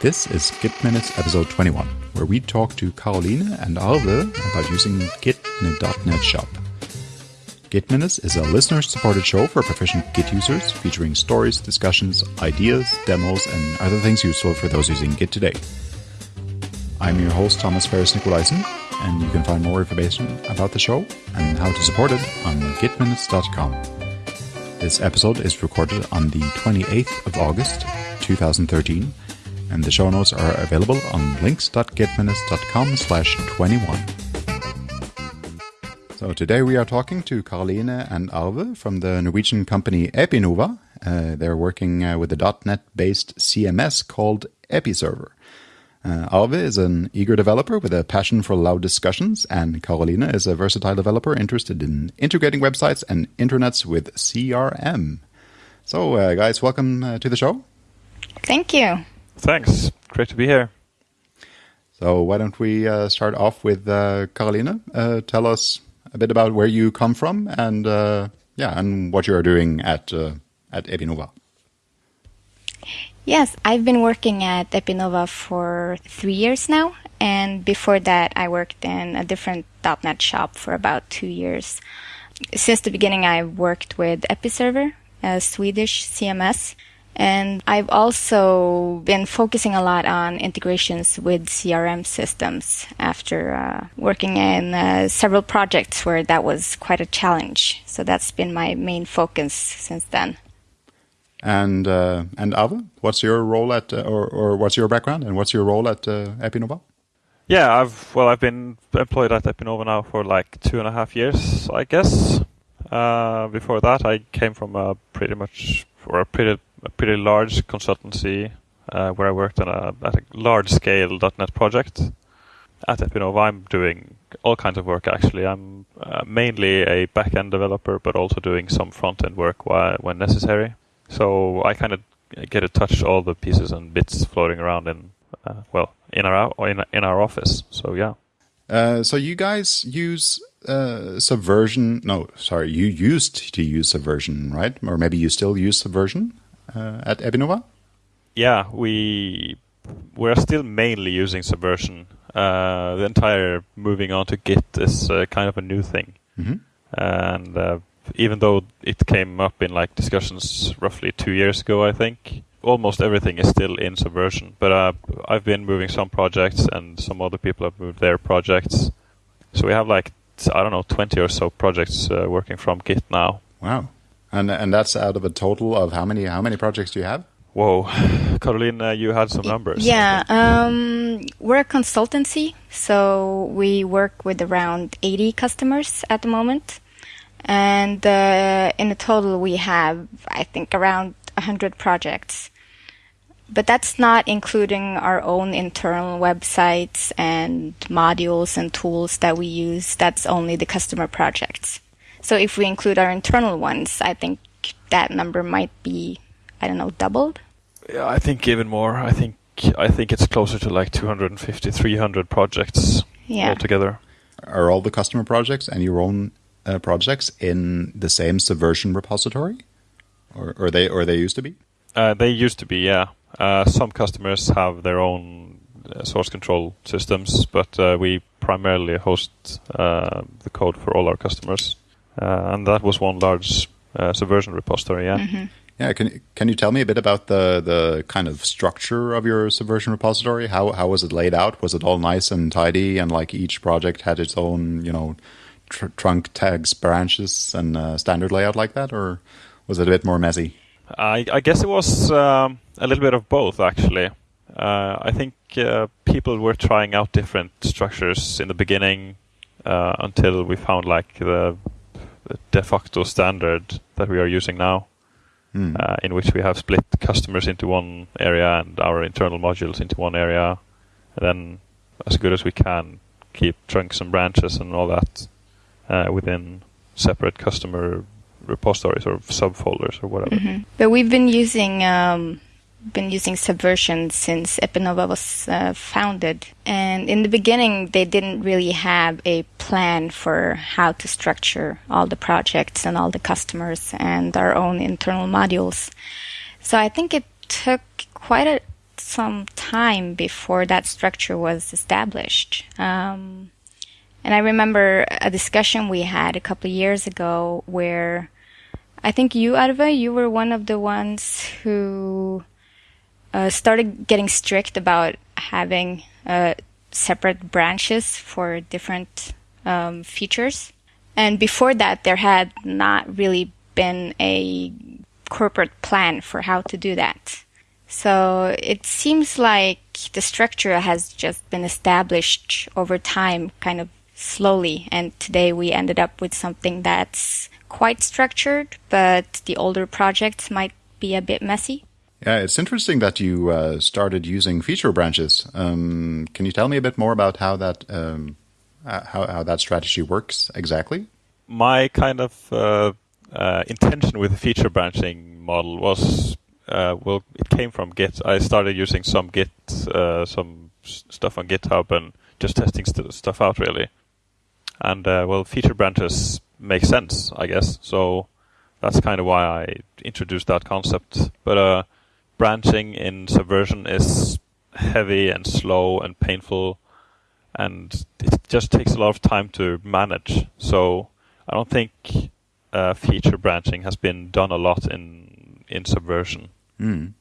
This is Git Minutes episode 21, where we talk to Caroline and Arve about using Git in a .NET shop. Git Minutes is a listener-supported show for proficient Git users, featuring stories, discussions, ideas, demos, and other things useful for those using Git today. I'm your host, Thomas Ferris Nicolaisen, and you can find more information about the show and how to support it on gitminutes.com. This episode is recorded on the 28th of August, 2013, and the show notes are available on links.gitminutes.com slash 21. So today we are talking to Caroline and Arve from the Norwegian company Epinova. Uh, they're working uh, with a .NET-based CMS called Episerver. Uh, Arve is an eager developer with a passion for loud discussions, and Caroline is a versatile developer interested in integrating websites and intranets with CRM. So, uh, guys, welcome uh, to the show. Thank you. Thanks. Great to be here. So, why don't we uh, start off with uh, Caroline? Uh, tell us a bit about where you come from and yeah, and what you are doing at at Epinova. Yes, I've been working at Epinova for three years now. And before that, I worked in a different .NET shop for about two years. Since the beginning, I worked with Episerver, a Swedish CMS. And I've also been focusing a lot on integrations with CRM systems after uh, working in uh, several projects where that was quite a challenge. So that's been my main focus since then. And uh, and Arve, what's your role at, uh, or or what's your background, and what's your role at uh, Epinova? Yeah, I've well, I've been employed at Epinova now for like two and a half years, I guess. Uh, before that, I came from a pretty much or a pretty a pretty large consultancy uh, where I worked on a at a large scale .NET project. At Epinova, I'm doing all kinds of work. Actually, I'm uh, mainly a back end developer, but also doing some front end work when necessary. So I kind of get to touch all the pieces and bits floating around in, uh, well, in our in in our office. So yeah. Uh, so you guys use uh, Subversion? No, sorry, you used to use Subversion, right? Or maybe you still use Subversion at Epinova? Yeah, we we're still mainly using Subversion. Uh, the entire moving on to Git is uh, kind of a new thing, mm -hmm. and even though it came up in like discussions roughly two years ago, I think almost everything is still in Subversion. But uh, I've been moving some projects, and some other people have moved their projects. So we have like I don't know twenty or so projects uh, working from Git now. Wow, and and that's out of a total of how many? How many projects do you have? Whoa, Caroline, uh, you had some numbers. Yeah, um, we're a consultancy, so we work with around 80 customers at the moment. And uh, in the total, we have, I think, around 100 projects. But that's not including our own internal websites and modules and tools that we use. That's only the customer projects. So if we include our internal ones, I think that number might be, I don't know, doubled. Yeah, I think even more. I think I think it's closer to like 250, 300 projects yeah. altogether. Are all the customer projects and your own uh, projects in the same Subversion repository, or, or they or they used to be? Uh, they used to be, yeah. Uh, some customers have their own uh, source control systems, but uh, we primarily host uh, the code for all our customers, and that was one large Subversion repository, yeah. Mm-hmm. Yeah, can can you tell me a bit about the the kind of structure of your Subversion repository? How how was it laid out? Was it all nice and tidy, and like each project had its own, you know, tr trunk tags, branches, and uh, standard layout like that, or was it a bit more messy? I, I guess it was um, a little bit of both, actually. Uh, I think uh, people were trying out different structures in the beginning uh, until we found like the, the, de facto standard that we are using now, mm. in which we have split customers into one area and our internal modules into one area, and then as good as we can keep trunks and branches and all that uh, within separate customer repositories or subfolders or whatever. Mm-hmm. But we've been using um, been using Subversion since Epinova was uh, founded, and in the beginning they didn't really have a plan for how to structure all the projects and all the customers and our own internal modules. So I think it took quite a some time before that structure was established. Um, and I remember a discussion we had a couple of years ago where I think you, Arve, you were one of the ones who uh, started getting strict about having uh, separate branches for different um, features. And before that, there had not really been a corporate plan for how to do that. So it seems like the structure has just been established over time, kind of slowly. And today we ended up with something that's quite structured, but the older projects might be a bit messy. Yeah, it's interesting that you uh, started using feature branches. Um, can you tell me a bit more about how that um, uh, how, how that strategy works exactly? My kind of uh, uh intention with the feature branching model was uh, well, it came from Git. I started using some Git, uh, some stuff on GitHub, and just testing st stuff out really. And well, feature branches make sense, I guess. So that's kind of why I introduced that concept. But branching in Subversion is heavy and slow and painful, and it just takes a lot of time to manage. So I don't think uh, feature branching has been done a lot in in Subversion. Mm.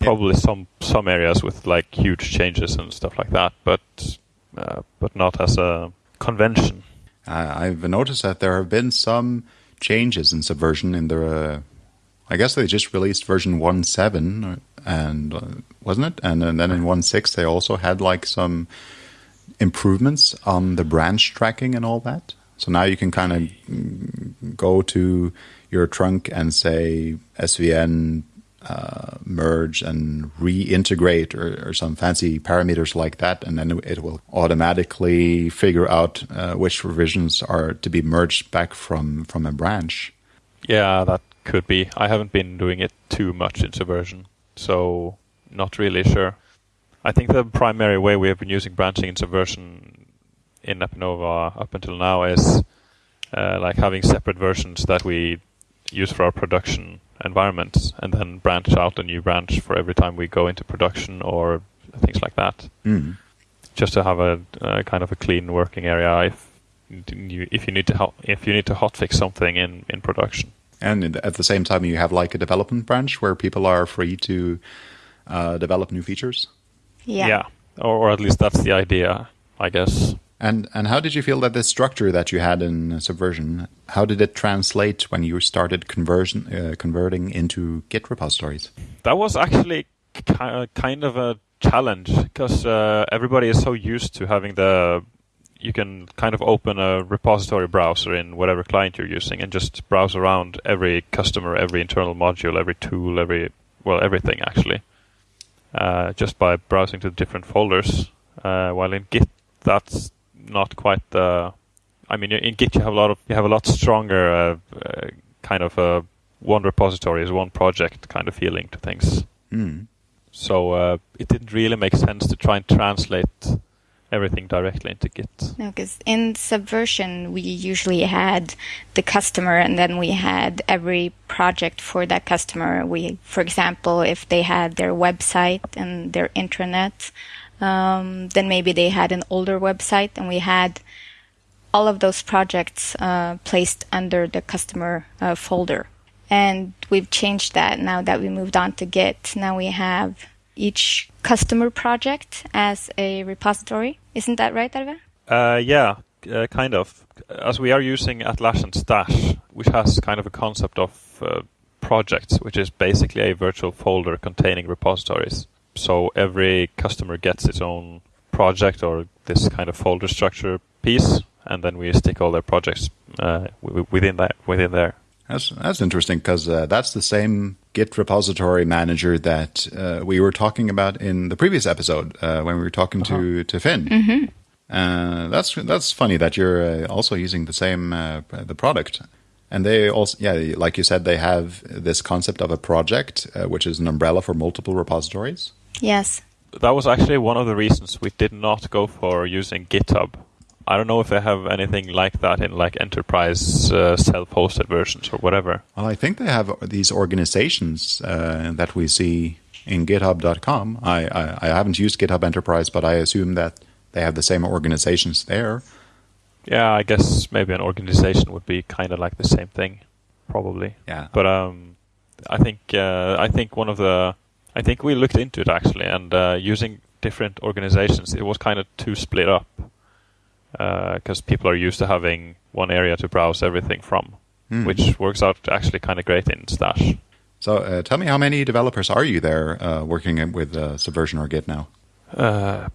Probably yeah. some some areas with like huge changes and stuff like that, but uh, but not as a convention. I've noticed that there have been some changes in Subversion in the uh, I guess they just released version 1.7, and uh, wasn't it? And, and then in 1.6 they also had like some improvements on the branch tracking and all that. So now you can kind of go to your trunk and say SVN uh, merge and reintegrate or, or, some fancy parameters like that, and then it will automatically figure out uh, which revisions are to be merged back from from a branch. Yeah, that could be. I haven't been doing it too much in Subversion, so not really sure. I think the primary way we have been using branching in Subversion in Epinova up until now is uh, like having separate versions that we use for our production environments and then branch out a new branch for every time we go into production or things like that. Mm. Just to have a, kind of a clean working area if you, if you need to if you need to hotfix something in, in production. And at the same time, you have like a development branch where people are free to uh, develop new features. Yeah. Yeah, or, or, at least that's the idea, I guess. And and how did you feel that this structure that you had in Subversion, how did it translate when you started conversion uh, converting into Git repositories? That was actually kind of a challenge because uh, everybody is so used to having the you can kind of open a repository browser in whatever client you're using and just browse around every customer, every internal module, every tool, every well everything actually, uh, just by browsing to different folders. Uh, while in Git, that's not quite the. I mean, in Git you have a lot of you have a lot stronger uh, uh kind of a one repository is one project kind of feeling to things. Mm. So uh, it didn't really make sense to try and translate everything directly into Git. No, because in Subversion we usually had the customer, and then we had every project for that customer. We, for example, if they had their website and their intranet, um, then maybe they had an older website, and we had all of those projects uh, placed under the customer uh, folder. And we've changed that now that we moved on to Git. Now we have each customer project as a repository. Isn't that right, Arve? Uh, yeah, uh, kind of. As we are using Atlassian Stash, which has kind of a concept of uh, projects, which is basically a virtual folder containing repositories. So every customer gets its own project or this kind of folder structure piece, and then we stick all their projects uh, within that within there. That's that's interesting because uh, that's the same Git repository manager that uh, we were talking about in the previous episode uh, when we were talking uh-huh. to to Finn. Mm-hmm. Uh, that's that's funny that you're uh, also using the same uh, the product, and they also yeah like you said they have this concept of a project which is an umbrella for multiple repositories. Yes, that was actually one of the reasons we did not go for using GitHub I don't know if they have anything like that in like enterprise uh, self-hosted versions or whatever. Well, I think they have these organizations uh, that we see in GitHub.com. I, I, I haven't used GitHub Enterprise, but I assume that they have the same organizations there. Yeah, I guess maybe an organization would be kind of like the same thing, probably. Yeah. But um, I think uh, I think one of the I think we looked into it actually, and uh, using different organizations, it was kind of too split up because uh, people are used to having one area to browse everything from, mm. which works out actually kind of great in Stash. So, uh, tell me, how many developers are you there uh, working with uh, Subversion or Git now? Uh,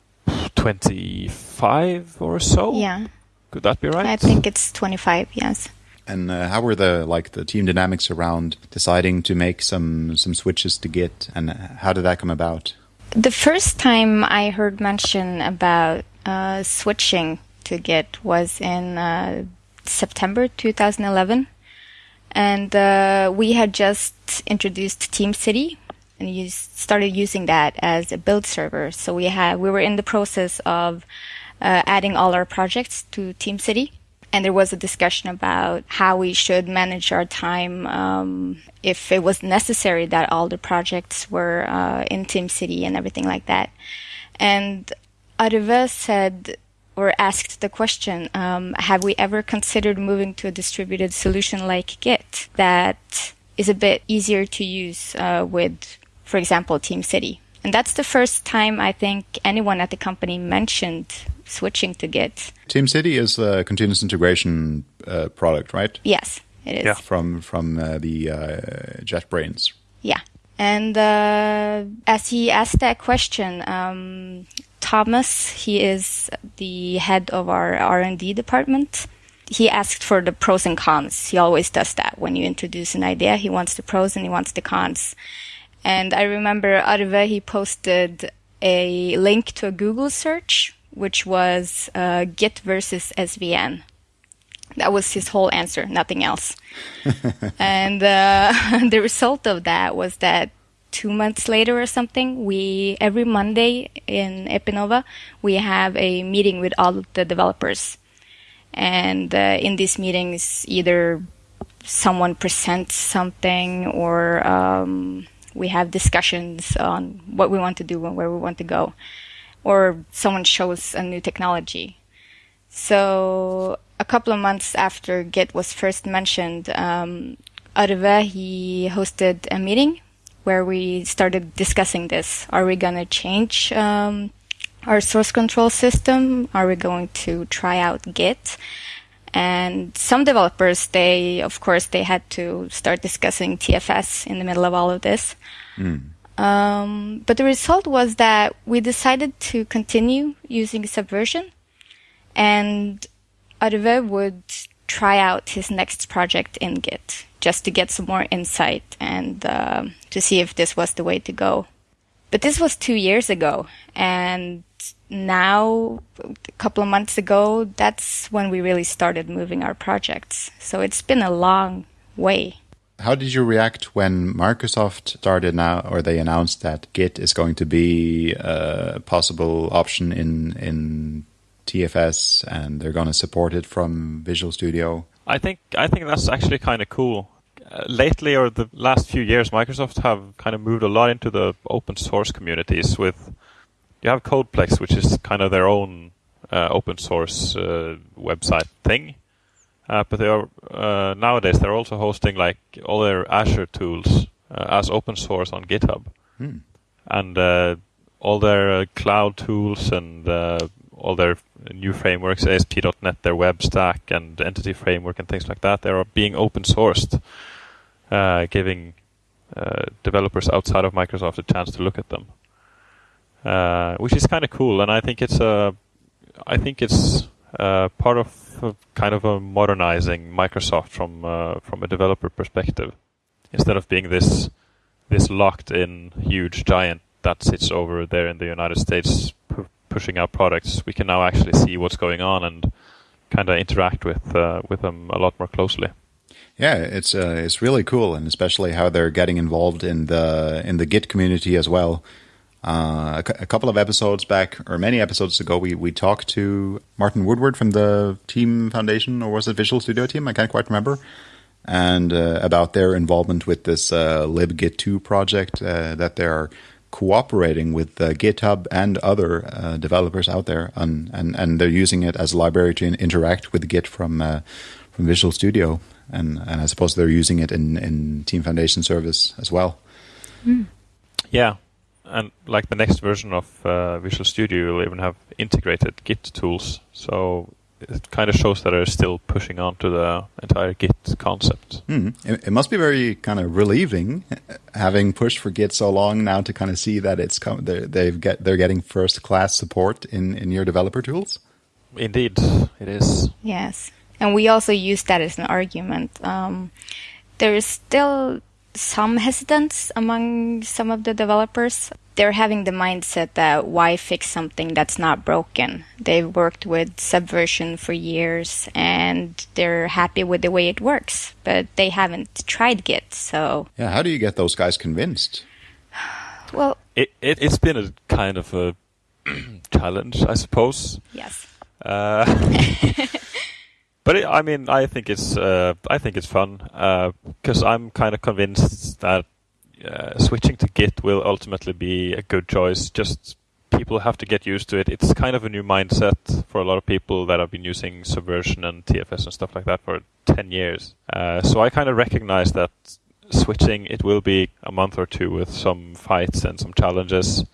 twenty-five or so. Yeah. Could that be right? I think it's twenty-five. Yes. And uh, how were the like the team dynamics around deciding to make some some switches to Git, and how did that come about? The first time I heard mention about uh, switching to Git was in uh, September 2011, and uh, we had just introduced Team City and you started using that as a build server. So we had we were in the process of uh, adding all our projects to Team City, and there was a discussion about how we should manage our time um, if it was necessary that all the projects were uh, in TeamCity and everything like that. And Arve said or asked the question, um, have we ever considered moving to a distributed solution like Git that is a bit easier to use uh, with, for example, TeamCity? And that's the first time I think anyone at the company mentioned switching to Git. TeamCity is a continuous integration uh, product, right? Yes, it is. Yeah. From from uh, the uh, JetBrains. Yeah, and uh, as he asked that question, um, Thomas, he is the head of our R and D department. He asked for the pros and cons. He always does that when you introduce an idea. He wants the pros and he wants the cons. And I remember Arve, he posted a link to a Google search which was uh, Git versus SVN. That was his whole answer, nothing else. and uh, the result of that was that two months later or something, we every Monday in Epinova we have a meeting with all of the developers, and uh, in these meetings, either someone presents something or um, we have discussions on what we want to do and where we want to go or someone shows a new technology. So a couple of months after Git was first mentioned, um, Arve, he hosted a meeting where we started discussing this. Are we going to change um, our source control system? Are we going to try out Git? And some developers, they, of course, they had to start discussing TFS in the middle of all of this. Mm. Um, but the result was that we decided to continue using Subversion, and Arve would try out his next project in Git just to get some more insight and uh, to see if this was the way to go. But this was two years ago, and now, a couple of months ago, that's when we really started moving our projects. So it's been a long way. How did you react when Microsoft started now, or they announced that Git is going to be a possible option in in TFS, and they're going to support it from Visual Studio? I think I think that's actually kind of cool. Uh, lately, or the last few years, Microsoft have kind of moved a lot into the open source communities. With you have CodePlex, which is kind of their own uh, open source uh, website thing uh, but they are uh, nowadays they're also hosting like all their Azure tools uh, as open source on GitHub, hmm. and uh, all their uh, cloud tools and uh, all their Uh, new frameworks, ASP.NET, their web stack and entity framework and things like that, they are being open sourced, uh, giving uh, developers outside of Microsoft a chance to look at them, which is kind of cool. And I think it's a, I think it's part of kind of a modernizing Microsoft from uh, from a developer perspective, instead of being this this locked in huge giant that sits over there in the United States pushing out products. We can now actually see what's going on and kind of interact with uh, with them a lot more closely. Yeah, it's uh, it's really cool, and especially how they're getting involved in the in the Git community as well. Uh, a, couple of episodes back, or many episodes ago, we, we talked to Martin Woodward from the Team Foundation, or was it Visual Studio Team? I can't quite remember. And uh, about their involvement with this uh, libgit2 project uh, that they're cooperating with uh, GitHub and other uh, developers out there, and, and and they're using it as a library to interact with Git from uh, from Visual Studio, and and I suppose they're using it in in Team Foundation Service as well. Mm. Yeah, and like the next version of uh, Visual Studio will even have integrated Git tools, so it kind of shows that they're still pushing on to the entire Git concept. Mm. It, it, must be very kind of relieving having pushed for Git so long now to kind of see that it's come, they're, they've get they're getting first class support in in your developer tools. Indeed, it is. Yes, and we also use that as an argument. Um, there is still some hesitance among some of the developers they're having the mindset that why fix something that's not broken? They've worked with Subversion for years and they're happy with the way it works, but they haven't tried Git, so. Yeah, how do you get those guys convinced? Well, it, it, has been a kind of a challenge, I suppose. Yes. Uh, but it, I mean, I think it's uh, I think it's fun because uh, I'm kind of convinced that uh, switching to Git will ultimately be a good choice. Just people have to get used to it. It's kind of a new mindset for a lot of people that have been using Subversion and TFS and stuff like that for 10 years. Uh, so I kind of recognize that switching, it will be a month or two with some fights and some challenges.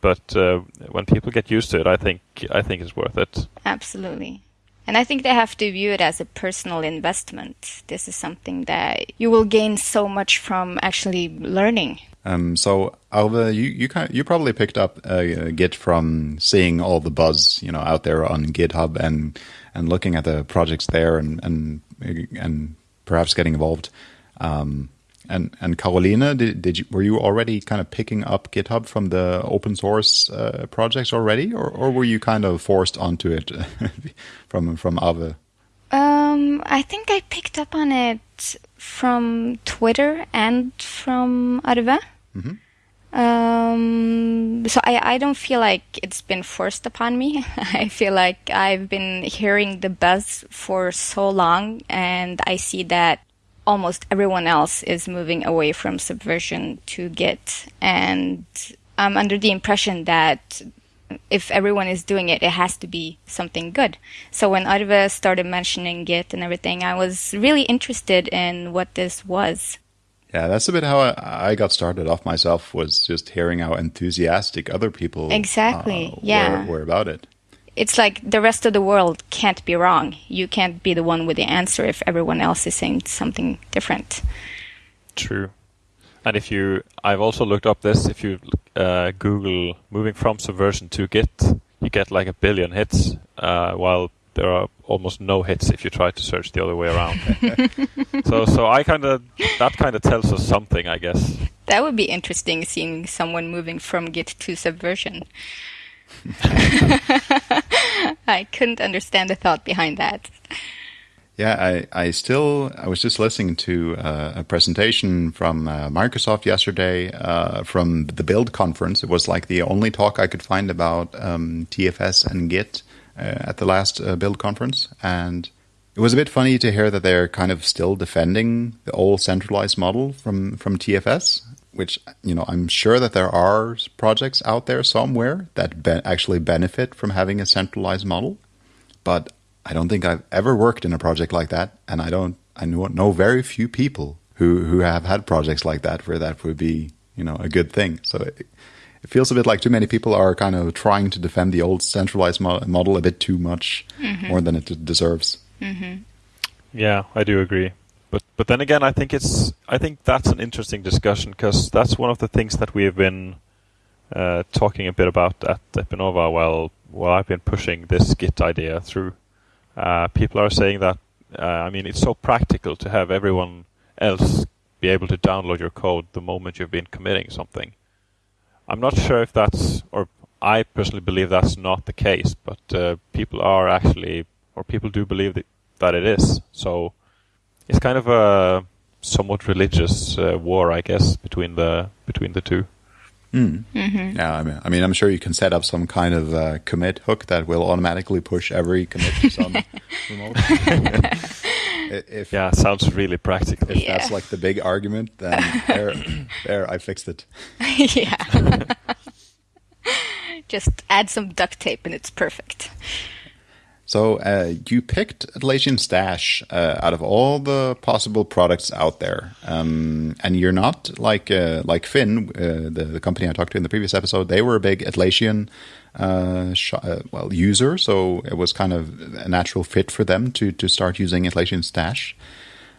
But uh, when people get used to it, I think I think it's worth it. Absolutely. And I think they have to view it as a personal investment. This is something that you will gain so much from actually learning. Um, so Arve, you you kind of, you probably picked up uh, Git from seeing all the buzz you know out there on GitHub and and looking at the projects there and and and perhaps getting involved. Um, and and Caroline, did, did you, were you already kind of picking up GitHub from the open source uh, projects already, or, or were you kind of forced onto it from from Arve? Um, I think I picked up on it from Twitter and from Arve. Mm-hmm. Um, so I, I don't feel like it's been forced upon me. I feel like I've been hearing the buzz for so long and I see that almost everyone else is moving away from subversion to Git. And I'm under the impression that if everyone is doing it, it has to be something good. So when Arve started mentioning Git and everything, I was really interested in what this was. Yeah, that's a bit how I, got started off myself was just hearing how enthusiastic other people exactly uh, yeah were, were about it it's like the rest of the world can't be wrong. You can't be the one with the answer if everyone else is saying something different. True. And if you, I've also looked up this. If you uh, Google moving from Subversion to Git, you get like a billion hits, uh, while there are almost no hits if you try to search the other way around. so, so I kind of that kind of tells us something, I guess. That would be interesting, seeing someone moving from Git to Subversion. I couldn't understand the thought behind that. Yeah, I, I still I was just listening to uh, a presentation from uh, Microsoft yesterday uh, from the Build conference. It was like the only talk I could find about um, TFS and Git uh, at the last uh, Build conference, and it was a bit funny to hear that they're kind of still defending the old centralized model from from TFS which you know I'm sure that there are projects out there somewhere that be- actually benefit from having a centralized model, but I don't think I've ever worked in a project like that, and I don't I know, know very few people who who have had projects like that where that would be you know a good thing. So it, it feels a bit like too many people are kind of trying to defend the old centralized mo- model a bit too much, mm-hmm. more than it deserves. Mm-hmm. Yeah, I do agree. But but then again, I think it's I think that's an interesting discussion because that's one of the things that we have been uh, talking a bit about at Epinova while while I've been pushing this Git idea through. Uh, people are saying that uh, I mean it's so practical to have everyone else be able to download your code the moment you've been committing something. I'm not sure if that's or I personally believe that's not the case, but uh, people are actually or people do believe that, that it is. So it's kind of a somewhat religious uh, war, I guess, between the between the two. Mm. Mm-hmm. Yeah, I mean, I mean, I'm sure you can set up some kind of uh, commit hook that will automatically push every commit to some remote. if yeah, sounds really practical. if Yeah. that's like the big argument, then there, there, I fixed it. yeah. Just add some duct tape and it's perfect. So uh, you picked Atlassian Stash uh, out of all the possible products out there, um, and you're not like uh, like Finn, uh, the, the company I talked to in the previous episode. They were a big Atlassian uh, uh, well user, so it was kind of a natural fit for them to to start using Atlassian Stash.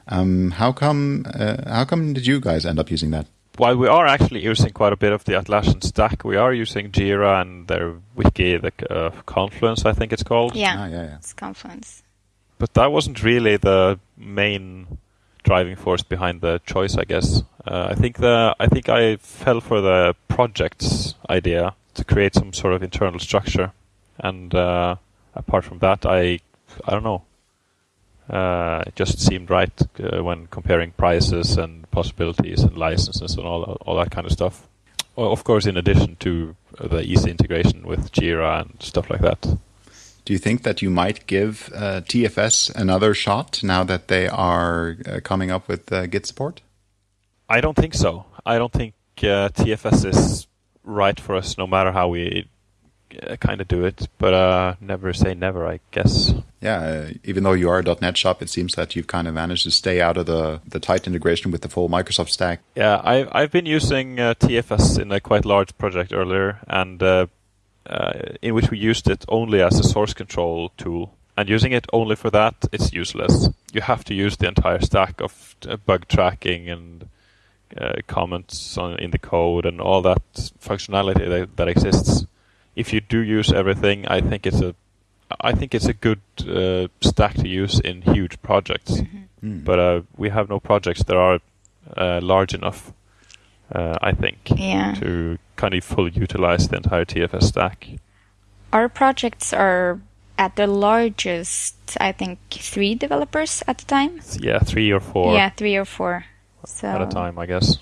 Um, how come how come did you guys end up using that? While we are actually using quite a bit of the Atlassian stack, we are using Jira and their wiki, the uh, Confluence, I think it's called. Yeah. Ah, yeah, yeah. It's Confluence. But that wasn't really the main driving force behind the choice, I guess. Uh, I think the I think I fell for the projects idea to create some sort of internal structure, and uh, apart from that, I I don't know. Uh, it just seemed right uh, when comparing prices and possibilities and licenses and all all that kind of stuff. Of course, in addition to the easy integration with Jira and stuff like that. Do you think that you might give uh, TFS another shot now that they are uh, coming up with uh, Git support? I don't think so. I don't think uh, TFS is right for us, no matter how we kind of do it. But uh, never say never, I guess. Yeah, uh, even though you are a .NET shop, it seems that you've kind of managed to stay out of the, the tight integration with the full Microsoft stack. Yeah, I, I've been using uh, TFS in a quite large project earlier, and uh, uh, in which we used it only as a source control tool. And using it only for that, it's useless. You have to use the entire stack of bug tracking and uh, comments on, in the code and all that functionality that, that exists. If you do use everything, I think it's a I think it's a good uh, stack to use in huge projects. Hmm. But uh, we have no projects that are uh, large enough, uh, I think, Yeah. to kind of fully utilize the entire TFS stack. Our projects are at the largest, I think, three developers at the time. Yeah, three or four Yeah, three or four. So at a time, I guess.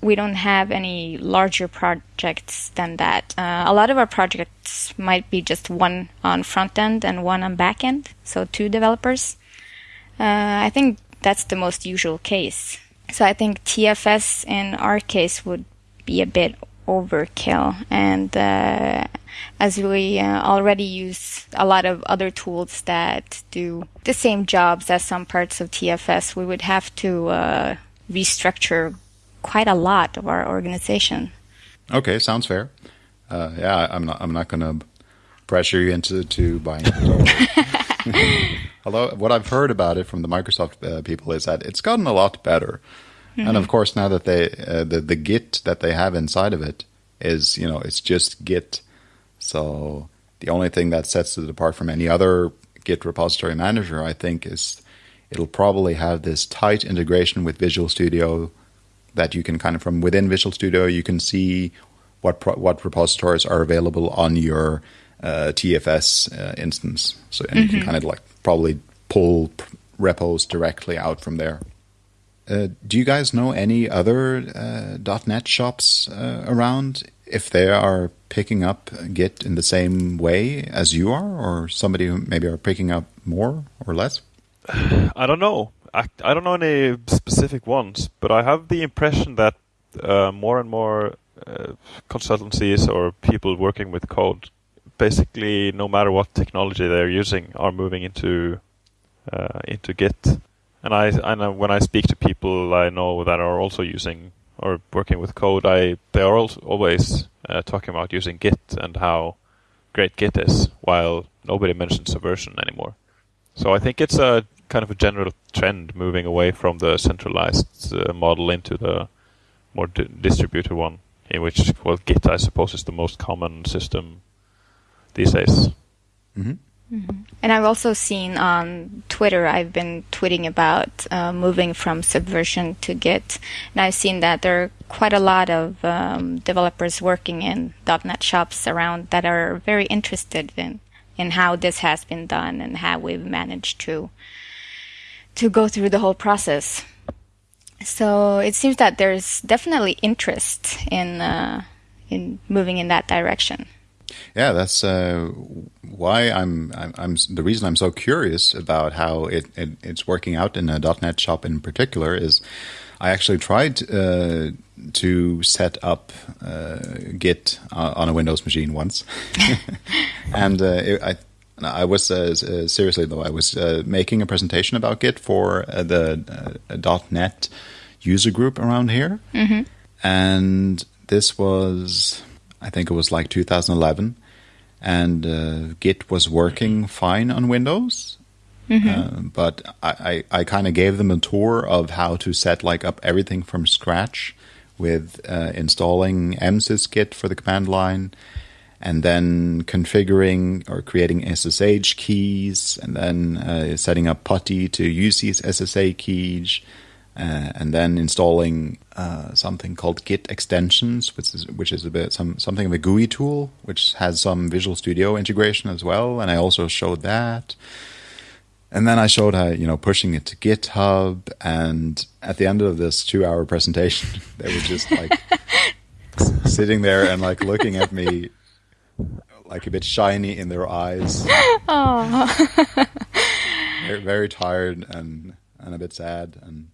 We don't have any larger projects than that. Uh, a lot of our projects might be just one on front end and one on back end, so two developers. Uh, I think that's the most usual case. So I think TFS in our case would be a bit overkill. And uh, as we uh, already use a lot of other tools that do the same jobs as some parts of TFS, we would have to uh, restructure quite a lot of our organization. Okay, sounds fair. Uh, yeah, I'm not. I'm not going to pressure you into to buying it. Although what I've heard about it from the Microsoft uh, people is that it's gotten a lot better, and of course now that they uh, the the Git that they have inside of it is you know it's just Git, so the only thing that sets it apart from any other Git repository manager, I think, is it'll probably have this tight integration with Visual Studio that you can kind of from within Visual Studio you can see what pro- what repositories are available on your uh, TFS uh, instance. So and you can kind of like probably pull p- repos directly out from there. Uh, do you guys know any other uh, .NET shops uh, around? If they are picking up Git in the same way as you are, or somebody who maybe are picking up more or less? I don't know. I, I don't know any specific ones, but I have the impression that uh, more and more uh, consultancies or people working with code, basically, no matter what technology they're using, are moving into uh, into Git. And I, when I speak to people I know that are also using or working with code, I they are always uh, talking about using Git and how great Git is, while nobody mentions Subversion anymore. So I think it's a kind of a general trend moving away from the centralized uh, model into the more di- distributed one, in which well Git I suppose is the most common system these days. hmm And I've also seen on Twitter, I've been tweeting about uh, moving from Subversion to Git. And I've seen that there are quite a lot of um, developers working in .NET shops around that are very interested in, in how this has been done and how we've managed to to go through the whole process. So it seems that there's definitely interest in uh, in moving in that direction. Yeah, that's uh, why I'm, I'm, I'm. The reason I'm so curious about how it, it it's working out in a .NET shop in particular is, I actually tried uh, to set up uh, Git uh, on a Windows machine once, and uh, it, I. I was uh, seriously though. I was making a presentation about Git for the .NET user group around here, mm-hmm. and this was I think it was like 2011, and uh, Git was working fine on Windows. Mm-hmm. Uh, but I, I, I kind of gave them a tour of how to set like up everything from scratch with uh, installing msysgit for the command line and then configuring or creating SSH keys and then uh, setting up PuTTY to use these SSH keys uh, and then installing uh, something called Git extensions, which is which is a bit some something of a GUI tool, which has some Visual Studio integration as well. And I also showed that. And then I showed how you know pushing it to GitHub. And at the end of this two-hour presentation, they were just like sitting there and like looking at me, like a bit shiny in their eyes. very, very tired and and a bit sad and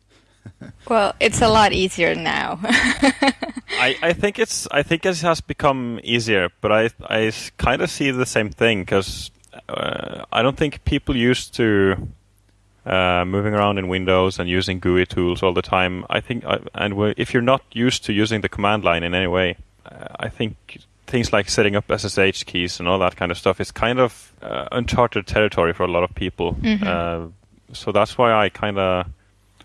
well, it's a lot easier now. I, I think it's I think it has become easier, but I I kind of see the same thing because uh, I don't think people used to uh, moving around in Windows and using GUI tools all the time. I think I, and if you're not used to using the command line in any way, uh, I think things like setting up SSH keys and all that kind of stuff is kind of uh, uncharted territory for a lot of people. Mm-hmm. Uh, so that's why I kind of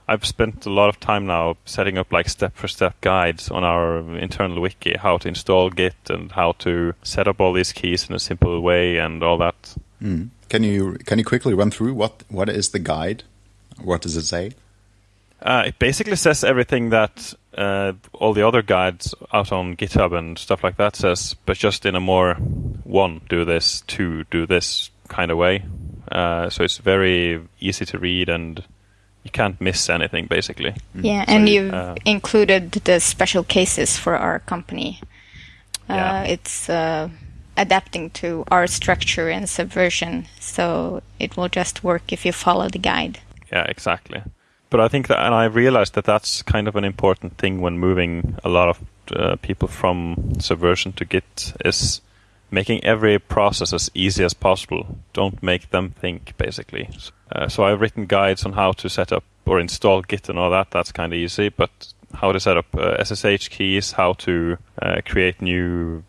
I've spent a lot of time now setting up like step-for-step guides on our internal wiki, how to install Git and how to set up all these keys in a simple way and all that. Mm. Can you can you quickly run through what what is the guide? What does it say? Uh, it basically says everything that uh, all the other guides out on GitHub and stuff like that says, but just in a more one do this, two do this kind of way. Uh, so it's very easy to read and you can't miss anything basically. Mm. Yeah, so and you've uh, included the special cases for our company. Uh, yeah. It's uh, adapting to our structure and subversion, so it will just work if you follow the guide. Yeah, exactly. But I think that, and I realized that that's kind of an important thing when moving a lot of uh, people from subversion to Git is making every process as easy as possible. Don't make them think, basically. Uh, so I've written guides on how to set up or install Git and all that. That's kind of easy, but how to set up uh, SSH keys, how to uh, create new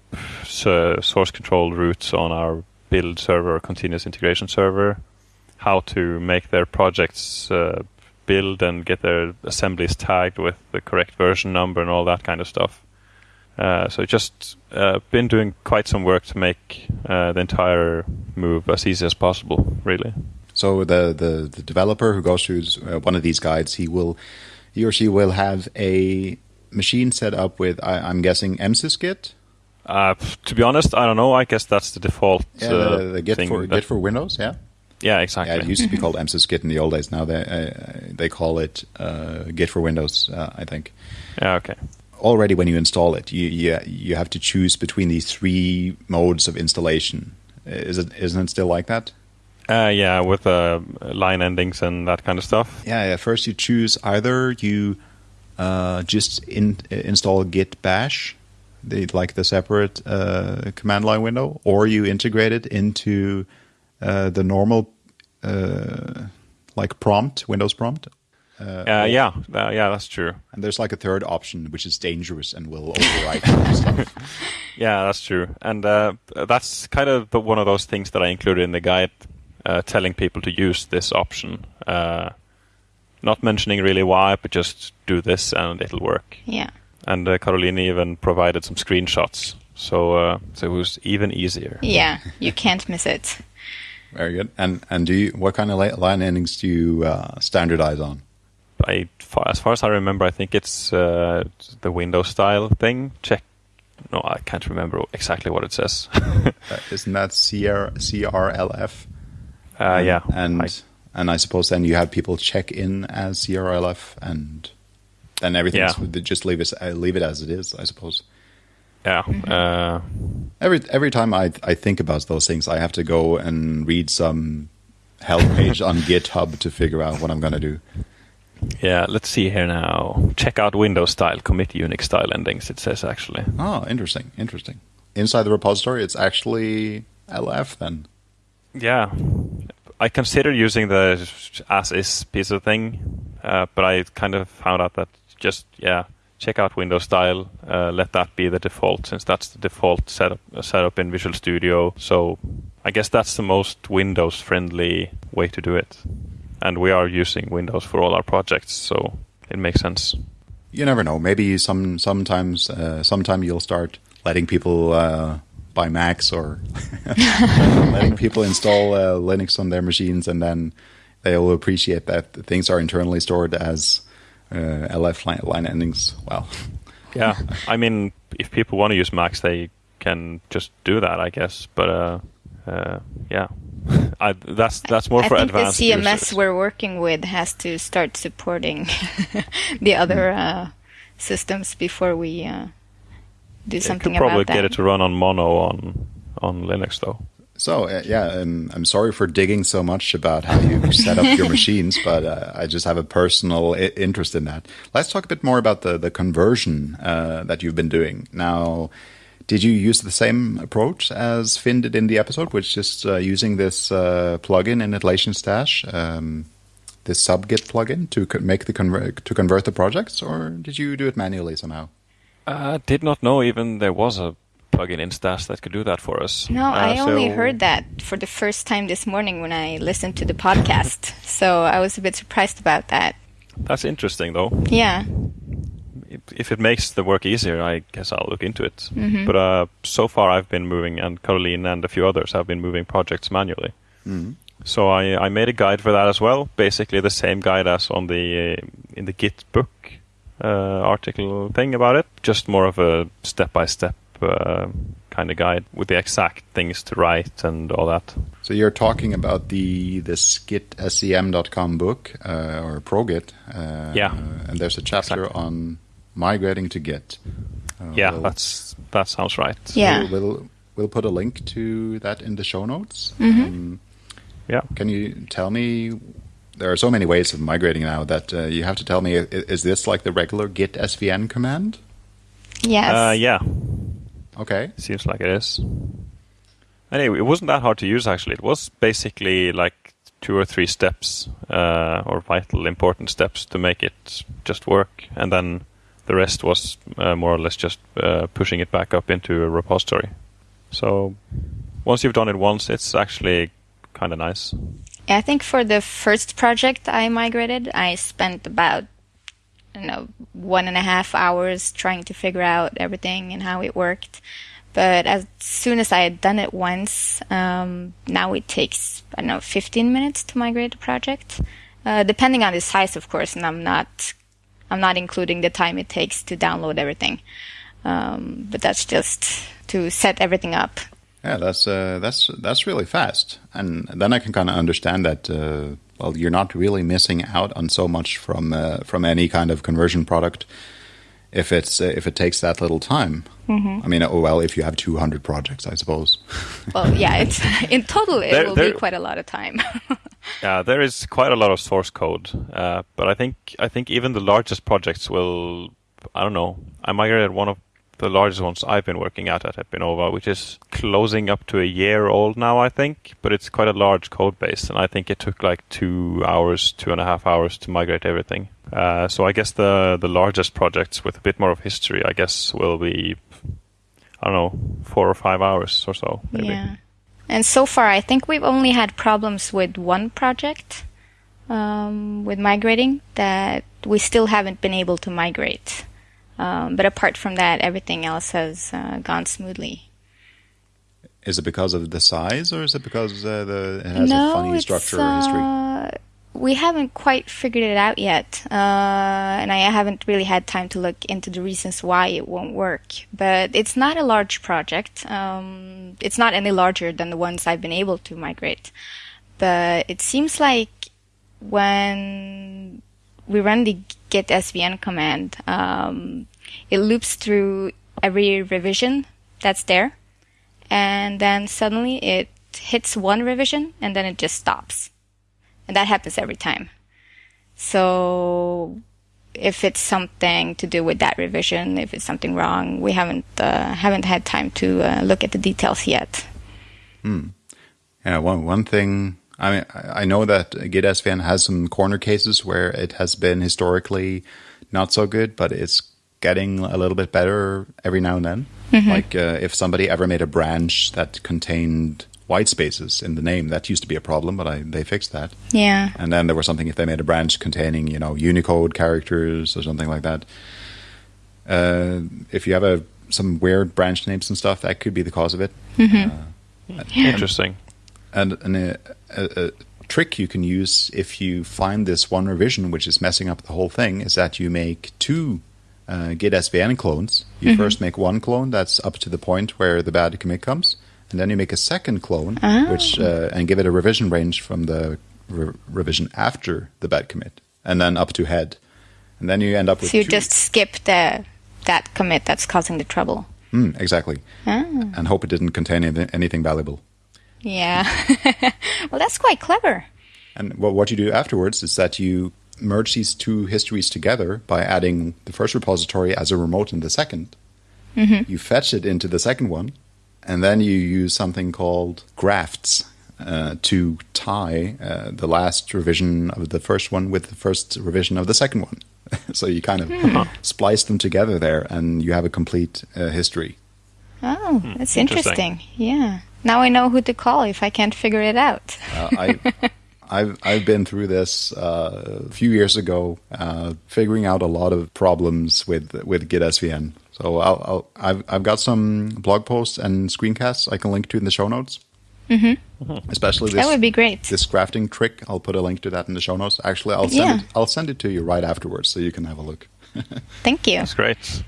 source control routes on our build server or continuous integration server, how to make their projects uh, build and get their assemblies tagged with the correct version number and all that kind of stuff. Uh, so just uh, been doing quite some work to make uh, the entire move as easy as possible, really. So the, the, the developer who goes through uh, one of these guides, he will he or she will have a machine set up with I, am guessing msysgit. Uh, to be honest, I don't know. I guess that's the default. Yeah, the, the Git for Git for Windows. Yeah. Yeah, exactly. Yeah, it used to be called msysgit in the old days. Now they uh, they call it uh, Git for Windows. Uh, I think. Yeah. Okay already when you install it, you, you you have to choose between these three modes of installation. Is it isn't it still like that? Uh, yeah, with uh, line endings and that kind of stuff. Yeah, yeah. First, you choose either you uh, just in, install Git Bash, the, like the separate uh, command line window, or you integrate it into uh, the normal uh, like prompt, Windows prompt, uh, uh, yeah, uh, yeah, that's true. And there's like a third option, which is dangerous and will overwrite stuff. Yeah, that's true. And uh, that's kind of the, one of those things that I included in the guide, uh, telling people to use this option. Uh, not mentioning really why, but just do this and it'll work. Yeah. And uh, Caroline even provided some screenshots, so so it was even easier. Yeah, you can't miss it. Very good. And and do you what kind of line endings do you standardize on? I, as far as I remember, I think it's uh, the Windows style thing. Check. No, I can't remember exactly what it says. uh, isn't that CR, CRLF? Uh, yeah. And I, and I suppose then you have people check in as CRLF, and then everything yeah. just leave it uh, leave it as it is. I suppose. Yeah. Uh, Every every time I I think about those things, I have to go and read some help page on GitHub to figure out what I'm gonna do. yeah. Let's see here now. Check out Windows style, commit Unix style endings. It says actually. Oh, interesting, interesting. Inside the repository, it's actually LF then. Yeah. I considered using the as is piece of thing, uh, but I kind of found out that just yeah, check out Windows style. Uh, let that be the default, since that's the default setup setup in Visual Studio. So I guess that's the most Windows friendly way to do it. And we are using Windows for all our projects, so it makes sense. You never know. Maybe some sometimes uh, sometime you'll start letting people uh, buy Macs or letting people install uh, Linux on their machines, and then they'll appreciate that things are internally stored as uh, LF line, line endings. Well, Yeah, I mean, if people want to use Macs, they can just do that, I guess. But uh, uh, yeah, I, that's that's more I for think the advanced CMS users. we're working with has to start supporting the other uh, systems before we uh, do You something could probably about that. get it to run on Mono on on Linux though. So uh, yeah, um, I'm sorry for digging so much about how you set up your machines, but uh, I just have a personal I- interest in that. Let's talk a bit more about the the conversion uh, that you've been doing now. Did you use the same approach as Finn did in the episode, which is uh, using this uh, plugin in Atlassian Stash, um, this subgit plugin to co- make the conver- to convert the projects, or did you do it manually somehow? I did not know even there was a plugin in Stash that could do that for us. No, Uh, I only so- heard that for the first time this morning when I listened to the podcast. so I was a bit surprised about that. That's interesting though. Yeah. If- If it makes the work easier, I guess I'll look into it. Mm-hmm. But uh, so far, I've been moving, and Carolina and a few others have been moving projects manually. So I, I made a guide for that as well. Basically, the same guide as on the uh, in the Git book uh, article thing about it. Just more of a step by step kind of guide with the exact things to write and all that. So you're talking about the this git-scm.com book uh, or ProGit. Uh, Yeah. and there's a chapter Exactly. on migrating to Git. Uh, yeah, we'll- that's that sounds right. Yeah. We'll, we'll we'll put a link to that in the show notes. Mm-hmm. Um, Yeah. can you tell me? There are so many ways of migrating now that uh, you have to tell me. i- Is this like the regular git svn command? Yes. Uh, yeah, Okay. Seems like it is. Anyway, it wasn't that hard to use actually. It was basically like two or three steps, uh, or vital important steps to make it just work, and then the rest was uh, more or less just uh, pushing it back up into a repository. So once you've done it once, it's actually kind of nice. I think for the first project I migrated, I spent about Don't know one and a half hours trying to figure out everything and how it worked. But as soon as I had done it once, um, now it takes I don't know 15 minutes to migrate a project, uh, depending on the size, of course. And I'm not I'm not including the time it takes to download everything. Um, but that's just to set everything up. Yeah, that's uh, that's that's really fast, and then I can kind of understand that. Uh, well, you're not really missing out on so much from uh, from any kind of conversion product if it's uh, if it takes that little time. Mm-hmm. I mean, oh well, if you have 200 projects, I suppose. Well, yeah, it's in total it There- will there- be quite a lot of time. Yeah, there is quite a lot of source code, uh, but I think I think even the largest projects will. I don't know. I migrated one of the largest ones I've been working at at Epinova, which is closing up to a year old now, I think. But it's quite a large code base, and I think it took like two hours, two and a half hours to migrate everything. Uh, so I guess the the largest projects with a bit more of history, I guess, will be. I don't know, four or five hours or so, maybe. Yeah. And so far, I think we've only had problems with one project um, with migrating that we still haven't been able to migrate. Um, but apart from that, everything else has uh, gone smoothly. Is it because of the size, or is it because uh, the it has no, a funny structure or history? uh, we haven't quite figured it out yet, uh, and I haven't really had time to look into the reasons why it won't work. But it's not a large project. Um, it's not any larger than the ones I've been able to migrate. But it seems like when we run the git svn command, um, it loops through every revision that's there, and then suddenly it hits one revision and then it just stops, and that happens every time. So if it's something to do with that revision, if it's something wrong, we haven't uh, haven't had time to uh, look at the details yet. Hmm. Yeah, one one thing. I mean, I know that Git SVN has some corner cases where it has been historically not so good, but it's getting a little bit better every now and then. Mm-hmm. Like uh, if somebody ever made a branch that contained white spaces in the name, that used to be a problem, but I, they fixed that. Yeah. And then there was something if they made a branch containing, you know, Unicode characters or something like that. Uh, if you have a some weird branch names and stuff, that could be the cause of it. Mm-hmm. Uh, yeah. Interesting. And, and a, a, a, trick you can use if you find this one revision which is messing up the whole thing is that you make two uh, Git SVN clones. You mm-hmm. first make one clone that's up to the point where the bad commit comes, and then you make a second clone, oh. which uh, and give it a revision range from the re- revision after the bad commit, and then up to head, and then you end up with. So you two. just skip the that commit that's causing the trouble. Mm, exactly, oh. and hope it didn't contain anything valuable. Yeah, well, that's quite clever. And well, what you do afterwards is that you merge these two histories together by adding the first repository as a remote in the 2nd mm-hmm. You fetch it into the second one, and then you use something called grafts uh, to tie uh, the last revision of the first one with the first revision of the second one. so you kind of hmm. splice them together there, and you have a complete uh, history. Oh, hmm, that's interesting. interesting. Yeah. Now I know who to call if I can't figure it out. Uh, I I've I've been through this uh, a few years ago, uh, figuring out a lot of problems with with Git SVN. So I'll, I'll, I've I've got some blog posts and screencasts I can link to in the show notes. Mm-hmm. Especially this, that would be great. This grafting trick, I'll put a link to that in the show notes. Actually, I'll send yeah. it. I'll send it to you right afterwards, so you can have a look. Thank you. That's great.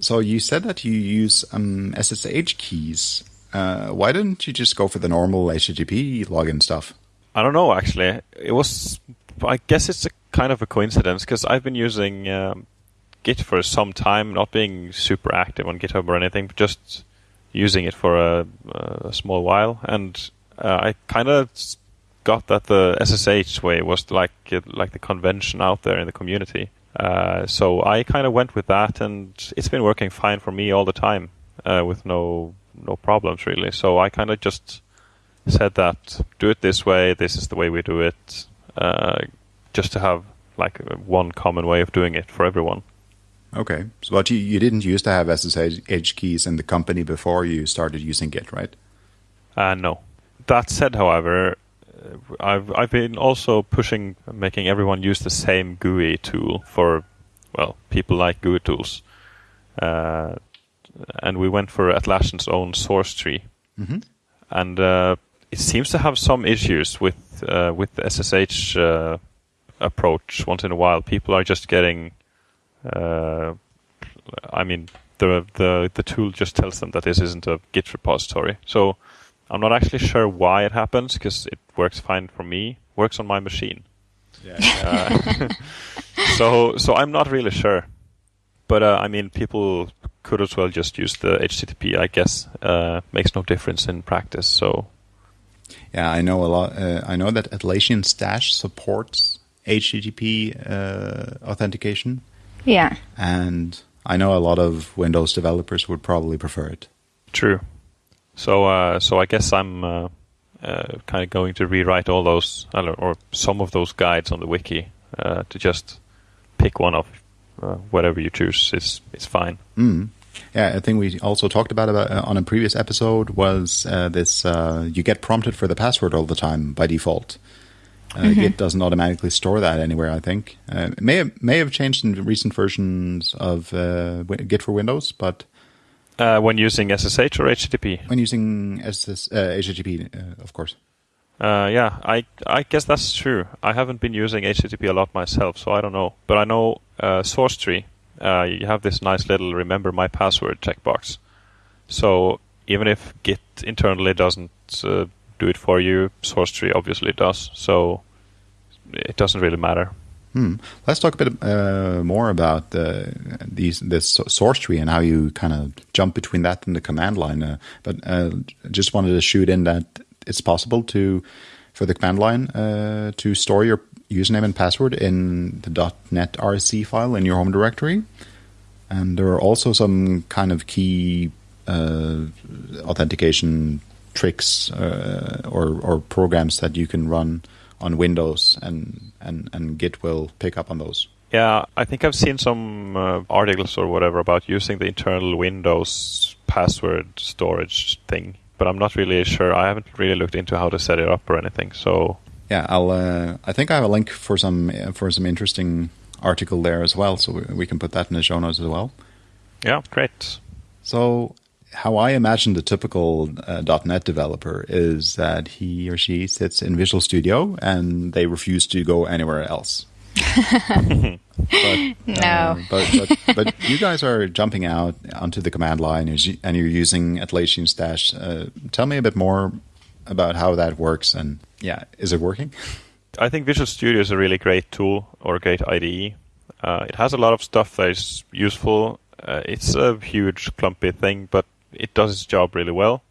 So you said that you use um, SSH keys. Uh, why didn't you just go for the normal HTTP login stuff? I don't know actually. It was. I guess it's a kind of a coincidence because I've been using um, Git for some time, not being super active on GitHub or anything, but just using it for a, a small while, and uh, I kind of got that the SSH way was like like the convention out there in the community. Uh, so I kind of went with that, and it's been working fine for me all the time uh, with no no problems really. So I kind of just said that do it this way. This is the way we do it. Uh, just to have like one common way of doing it for everyone. Okay, so but you, you didn't used to have SSH keys in the company before you started using Git, right? Uh, no. That said, however, uh, I've I've been also pushing making everyone use the same GUI tool for well people like GUI tools, uh, and we went for Atlassian's own SourceTree, mm-hmm. and uh, it seems to have some issues with uh, with the SSH uh, approach. Once in a while, people are just getting. Uh, I mean, the the the tool just tells them that this isn't a Git repository. So I'm not actually sure why it happens because it works fine for me. Works on my machine. Yeah. Uh, so so I'm not really sure. But uh, I mean, people could as well just use the HTTP. I guess uh, makes no difference in practice. So yeah, I know a lot. Uh, I know that Atlassian Stash supports HTTP uh, authentication. Yeah. And I know a lot of Windows developers would probably prefer it. True. So, uh, so I guess I'm uh, uh, kind of going to rewrite all those, or some of those guides on the wiki uh, to just pick one of whatever you choose. is it's fine. Mm. Yeah, I think we also talked about about uh, on a previous episode was uh, this: uh, you get prompted for the password all the time by default. Uh, mm-hmm. Git doesn't automatically store that anywhere. I think uh, it may have, may have changed in recent versions of uh, Git for Windows, but when using SSH or HTTP, when using SS, HTTP, of course. yeah, I I guess that's true. I haven't been using HTTP a lot myself, so I don't know. But I know SourceTree uh, you have this nice little remember my password checkbox. So even if Git internally doesn't uh, do it for you, SourceTree obviously does. So it doesn't really matter. Hmm. Let's talk a bit uh, more about the, these this SourceTree and how you kind of jump between that and the command line. Uh, but uh, just wanted to shoot in that it's possible to for the command line uh, to store your username and password in the .netrc file in your home directory, and there are also some kind of key uh, authentication tricks uh, or or programs that you can run on Windows, and, and, and Git will pick up on those. Yeah, I think I've seen some uh, articles or whatever about using the internal Windows password storage thing, but I'm not really sure. I haven't really looked into how to set it up or anything. So yeah, I'll. Uh, I think I have a link for some for some interesting article there as well, so we, we can put that in the show notes as well. Yeah, great. So how I imagine the typical uh, .NET developer is that he or she sits in Visual Studio and they refuse to go anywhere else. but, no, uh, but, but, but you guys are jumping out onto the command line and you're using Atlassian Stash. Uh, tell me a bit more about how that works and yeah, is it working? I think Visual Studio is a really great tool or a great IDE. Uh, it has a lot of stuff that is useful. Uh, it's a huge clumpy thing, but it does its job really well.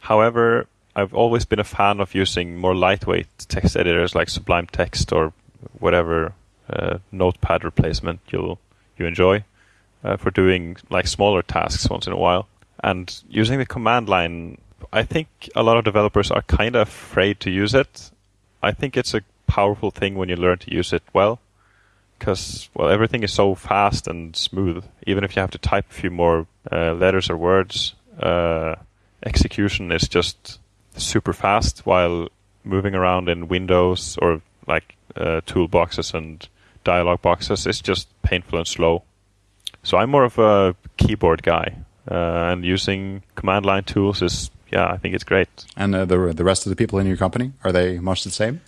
However, I've always been a fan of using more lightweight text editors like Sublime Text or whatever uh, notepad replacement you you enjoy uh, for doing like smaller tasks once in a while. And using the command line, I think a lot of developers are kind of afraid to use it. I think it's a powerful thing when you learn to use it well because well everything is so fast and smooth. Even if you have to type a few more uh, letters or words, uh, execution is just super fast. While moving around in windows or like uh, toolboxes and dialog boxes is just painful and slow. So I'm more of a keyboard guy, uh, and using command line tools is yeah, I think it's great. And uh, the the rest of the people in your company are they much the same?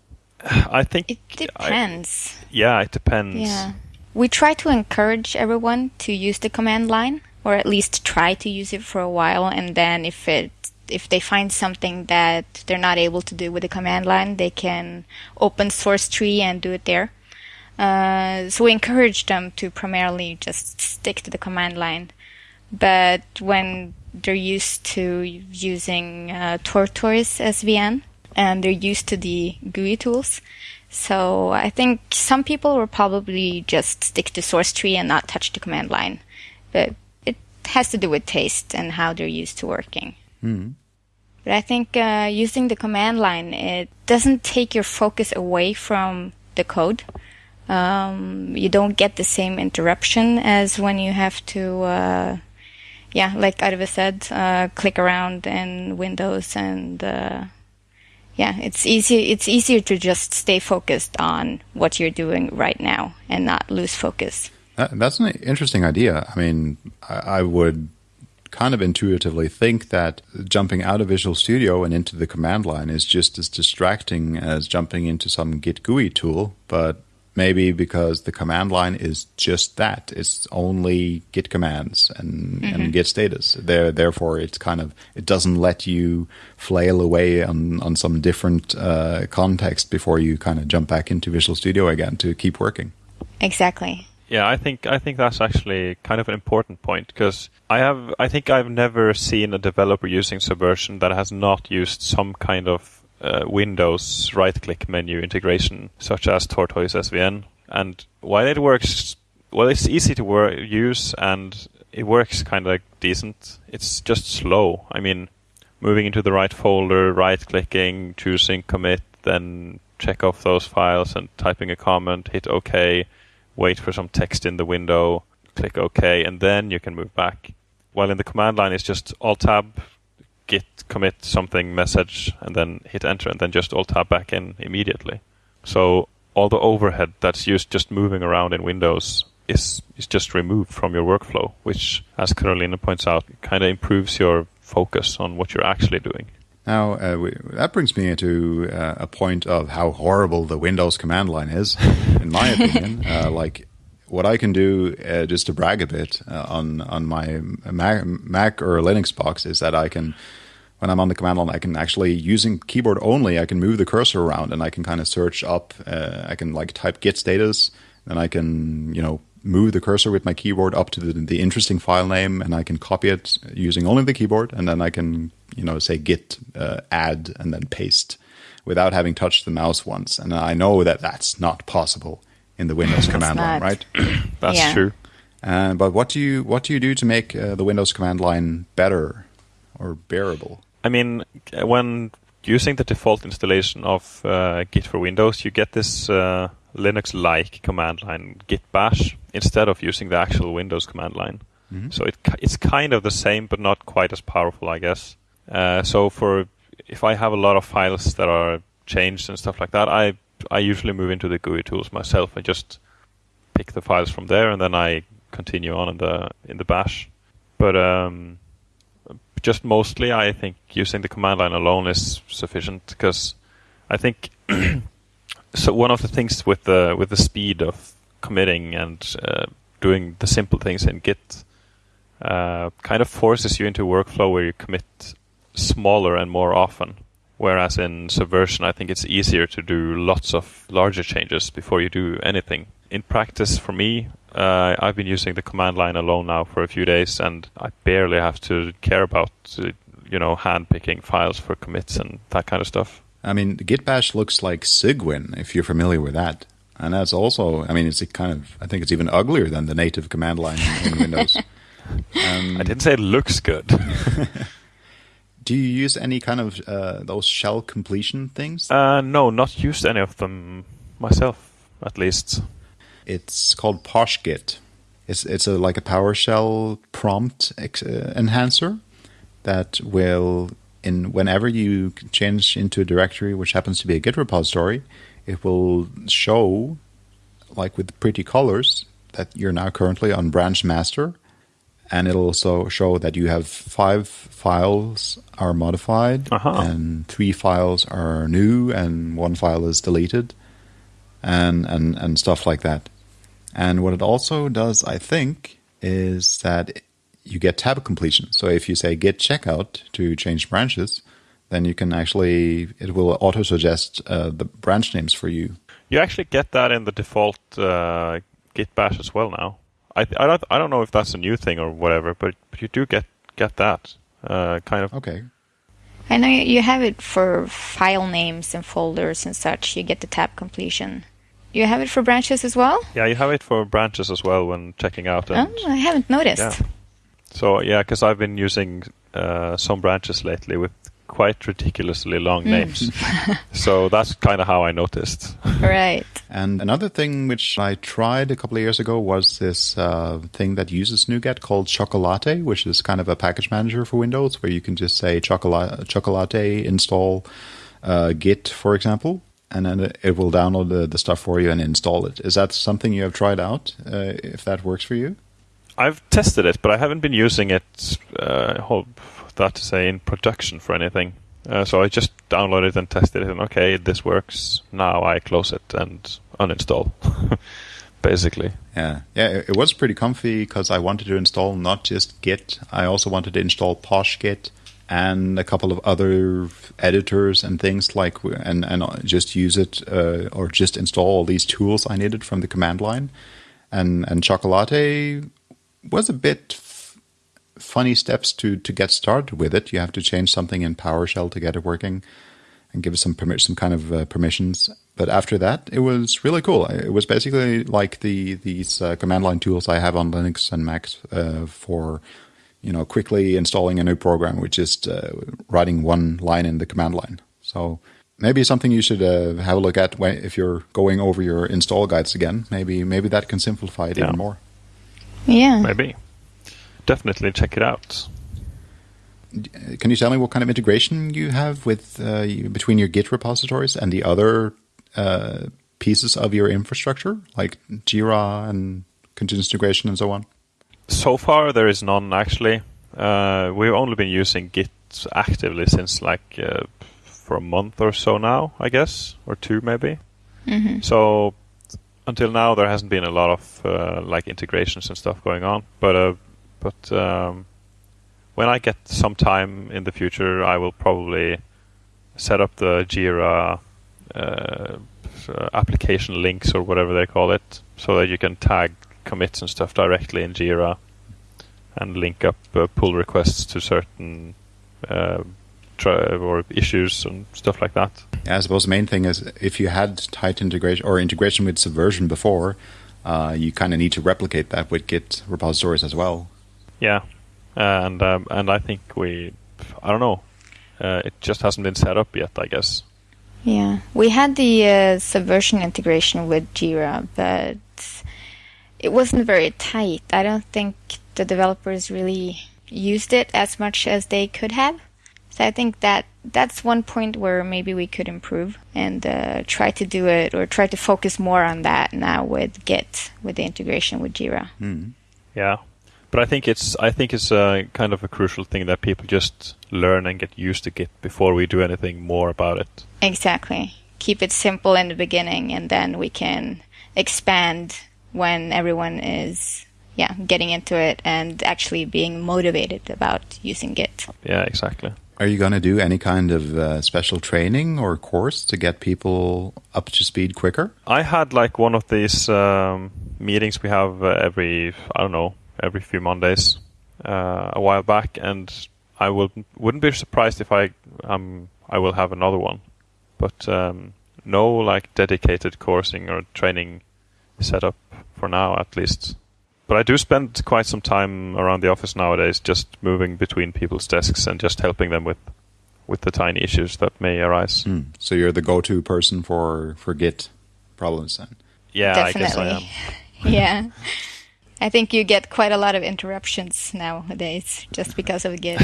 I think it depends. I, yeah, it depends. Yeah, we try to encourage everyone to use the command line, or at least try to use it for a while, and then if it if they find something that they're not able to do with the command line, they can open SourceTree and do it there. Uh, so we encourage them to primarily just stick to the command line. But when they're used to using uh, Tortoise SVN, and they're used to the GUI tools. So I think some people will probably just stick to SourceTree and not touch the command line. But it has to do with taste and how they're used to working. Mm. But I think uh, using the command line, it doesn't take your focus away from the code. Um, you don't get the same interruption as when you have to, uh, yeah, like Arve said, uh, click around in Windows and uh, yeah, it's easy. It's easier to just stay focused on what you're doing right now and not lose focus. That, that's an interesting idea. I mean, I, I would kind of intuitively think that jumping out of Visual Studio and into the command line is just as distracting as jumping into some Git GUI tool, but maybe because the command line is just that. It's only git commands and, mm-hmm. and git status. There therefore it's kind of it doesn't let you flail away on on some different uh, context before you kind of jump back into visual studio again to keep working. Exactly. Yeah i think i think that's actually kind of an important point because i have i think i've never seen a developer using subversion that has not used some kind of uh, Windows right-click menu integration, such as Tortoise SVN. And while it works, well, it's easy to work, use and it works kind of decent. It's just slow. I mean, moving into the right folder, right-clicking, choosing commit, then check off those files and typing a comment, hit OK, wait for some text in the window, click OK, and then you can move back. While in the command line, it's just Alt-Tab, git commit something message and then hit enter and then just alt tab back in immediately. So all the overhead that's used just moving around in Windows is is just removed from your workflow, which, as Carolina points out, kind of improves your focus on what you're actually doing. Now, uh, we, that brings me to uh, a point of how horrible the Windows command line is, in my opinion. Uh, like, what I can do, uh, just to brag a bit uh, on on my Mac, Mac, or Linux box, is that I can when I'm on the command line, I can actually using keyboard only. I can move the cursor around and I can kind of search up. Uh, I can like type git status, and I can you know move the cursor with my keyboard up to the, the interesting file name, and I can copy it using only the keyboard, and then I can you know say git uh, add and then paste without having touched the mouse once. And I know that that's not possible in the Windows command line, right? that's yeah. true. Uh, but what do you what do you do to make uh, the Windows command line better or bearable? I mean, when using the default installation of uh, Git for Windows, you get this uh, Linux-like command line Git Bash instead of using the actual Windows command line. Mm-hmm. So it it's kind of the same, but not quite as powerful, I guess. Uh, so for if I have a lot of files that are changed and stuff like that, I I usually move into the GUI tools myself and just pick the files from there, and then I continue on in the in the bash. But um, just mostly, I think using the command line alone is sufficient because I think so. One of the things with the with the speed of committing and uh, doing the simple things in Git uh, kind of forces you into a workflow where you commit smaller and more often. Whereas in Subversion, I think it's easier to do lots of larger changes before you do anything. In practice, for me, uh, I've been using the command line alone now for a few days, and I barely have to care about, uh, you know, hand picking files for commits and that kind of stuff. I mean, Git Bash looks like Cygwin, if you're familiar with that. And that's also, I mean, it's kind of, I think it's even uglier than the native command line in, in Windows. Um, I didn't say it looks good. do you use any kind of uh, those shell completion things? Uh, no, not used any of them myself, at least. It's called PoshGit. It's it's a, like a PowerShell prompt ex- uh, enhancer that will, in whenever you change into a directory, which happens to be a Git repository, it will show, like with pretty colors, that you're now currently on branch master and it'll also show that you have five files are modified uh-huh. and three files are new and one file is deleted and, and, and stuff like that. And what it also does, I think, is that you get tab completion. So if you say git checkout to change branches, then you can actually, it will auto suggest uh, the branch names for you. You actually get that in the default uh, git bash as well now. I I don't I don't know if that's a new thing or whatever, but, but you do get get that uh, kind of. Okay. I know you have it for file names and folders and such. You get the tab completion. You have it for branches as well. Yeah, you have it for branches as well when checking out. And, oh, I haven't noticed. Yeah. So yeah, because I've been using uh, some branches lately with quite ridiculously long mm. names. so that's kind of how I noticed. Right. And another thing which I tried a couple of years ago was this uh, thing that uses NuGet called Chocolatey, which is kind of a package manager for Windows where you can just say Chocolatey, Chocolatey install uh, Git, for example. And then it will download the, the stuff for you and install it. Is that something you have tried out? Uh, if that works for you? I've tested it, but I haven't been using it uh, that to say in production for anything. Uh, so I just downloaded and tested it, and okay, this works. Now I close it and uninstall. Basically, yeah, yeah, it, was pretty comfy because I wanted to install not just Git, I also wanted to install PoshGit and a couple of other editors and things like, and and just use it uh, or just install all these tools I needed from the command line, and and Chocolatey was a bit funny steps to to get started with it. You have to change something in PowerShell to get it working, and give some permi- some kind of uh, permissions. But after that, it was really cool. It was basically like the these uh, command line tools I have on Linux and Mac uh, for you know quickly installing a new program with just uh, writing one line in the command line. So maybe something you should uh, have a look at when, if you're going over your install guides again. Maybe maybe that can simplify it yeah. even more. Yeah, maybe definitely check it out. Can you tell me what kind of integration you have with uh, between your Git repositories and the other uh, pieces of your infrastructure, like Jira and continuous integration and so on? So far, there is none actually. Uh, we've only been using Git actively since like uh, for a month or so now, I guess, or two maybe. Mm-hmm. So until now, there hasn't been a lot of uh, like integrations and stuff going on, but uh, but um, when I get some time in the future, I will probably set up the Jira uh, application links or whatever they call it, so that you can tag commits and stuff directly in Jira and link up uh, pull requests to certain uh, or issues and stuff like that. Yeah, I suppose the main thing is if you had tight integration or integration with Subversion before, uh, you kind of need to replicate that with Git repositories as well. Yeah, and um, and I think we, I don't know, uh, it just hasn't been set up yet. I guess. Yeah, we had the uh, Subversion integration with Jira, but it wasn't very tight. I don't think the developers really used it as much as they could have. So I think that that's one point where maybe we could improve and uh, try to do it or try to focus more on that now with Git with the integration with Jira. Mm. Yeah, but I think it's I think it's a kind of a crucial thing that people just learn and get used to Git before we do anything more about it. Exactly. Keep it simple in the beginning, and then we can expand when everyone is yeah getting into it and actually being motivated about using Git. Yeah, exactly. Are you going to do any kind of uh, special training or course to get people up to speed quicker? I had like one of these um, meetings we have uh, every I don't know every few Mondays uh, a while back, and I will wouldn't be surprised if I um I will have another one, but um, no like dedicated coursing or training set up for now at least. But I do spend quite some time around the office nowadays, just moving between people's desks and just helping them with with the tiny issues that may arise. Mm. So you're the go-to person for for Git problems then. Yeah, Definitely. I guess I am. yeah. I think you get quite a lot of interruptions nowadays just because of Git.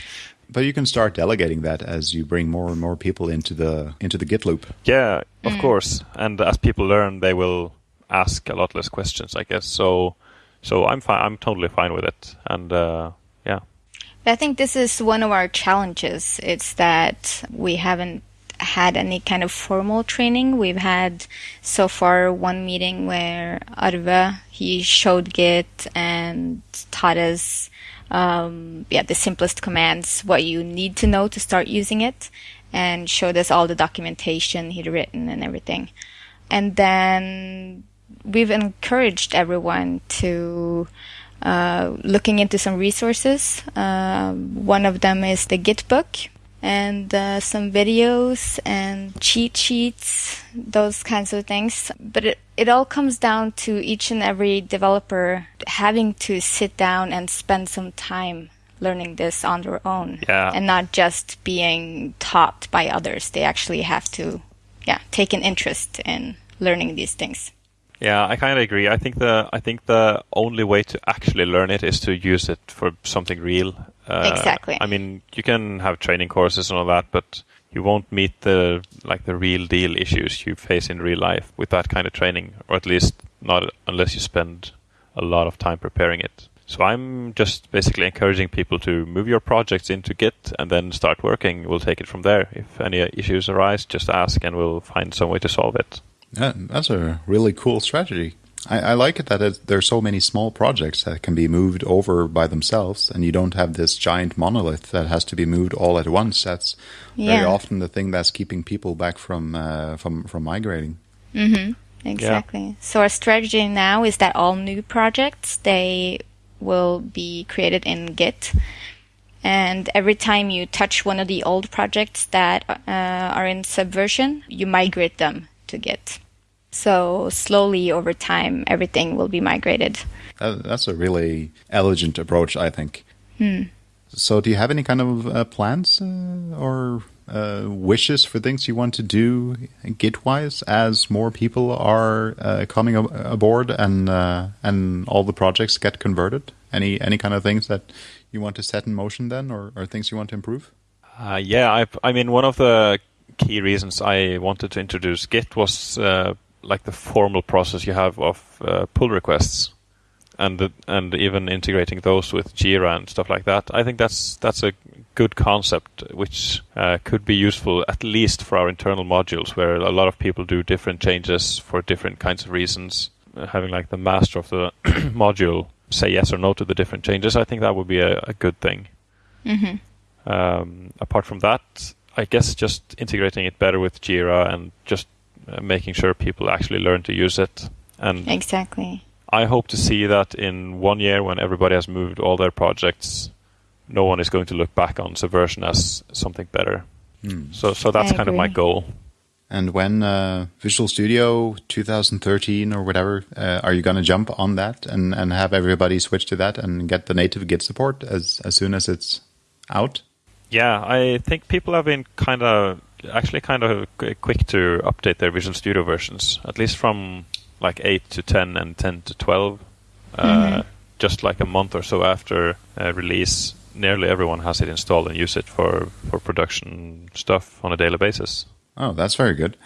but you can start delegating that as you bring more and more people into the into the Git loop. Yeah, of mm. course. And as people learn, they will ask a lot less questions, I guess. So, so I'm fine. I'm totally fine with it. And uh, yeah. I think this is one of our challenges. It's that we haven't had any kind of formal training. We've had so far one meeting where Arve he showed Git and taught us um, yeah the simplest commands, what you need to know to start using it, and showed us all the documentation he'd written and everything. And then we've encouraged everyone to uh, looking into some resources. Uh, one of them is the Git book and uh, some videos and cheat sheets, those kinds of things. But it, it all comes down to each and every developer having to sit down and spend some time learning this on their own yeah. and not just being taught by others. They actually have to, yeah, take an interest in learning these things. Yeah, I kind of agree. I think the I think the only way to actually learn it is to use it for something real. Uh, exactly. I mean, you can have training courses and all that, but you won't meet the like the real deal issues you face in real life with that kind of training, or at least not unless you spend a lot of time preparing it. So I'm just basically encouraging people to move your projects into Git and then start working. We'll take it from there. If any issues arise, just ask and we'll find some way to solve it. Yeah, that's a really cool strategy. I, I like it that it, there are so many small projects that can be moved over by themselves, and you don't have this giant monolith that has to be moved all at once. That's yeah. very often the thing that's keeping people back from uh, from from migrating. Mm-hmm. Exactly. Yeah. So our strategy now is that all new projects they will be created in Git. And every time you touch one of the old projects that uh, are in Subversion, you migrate them to Git. So slowly over time, everything will be migrated. that's a really elegant approach, I think. Hmm. So, do you have any kind of uh, plans uh, or uh, wishes for things you want to do Git-wise as more people are uh, coming ab aboard and uh, and all the projects get converted? Any any kind of things that you want to set in motion then, or, or things you want to improve? Uh, yeah, I, I mean, one of the key reasons I wanted to introduce Git was uh, like the formal process you have of uh, pull requests, and the, and even integrating those with Jira and stuff like that. I think that's that's a good concept which uh, could be useful at least for our internal modules, where a lot of people do different changes for different kinds of reasons. Uh, having like the master of the module say yes or no to the different changes, I think that would be a, a good thing. Mm-hmm. Um, apart from that, I guess just integrating it better with Jira and just uh, making sure people actually learn to use it. And Exactly. I hope to see that in one year when everybody has moved all their projects, no one is going to look back on Subversion as something better. Hmm. So, so that's kind of my goal. And when uh, Visual Studio 2013 or whatever, uh, are you going to jump on that and, and have everybody switch to that and get the native Git support as, as soon as it's out? Yeah, I think people have been kind of actually kind of quick to update their Visual Studio versions, at least from like 8 to 10 and 10 to 12. Uh, Mhm. Just like a month or so after uh, release, nearly everyone has it installed and use it for, for production stuff on a daily basis. Oh, that's very good.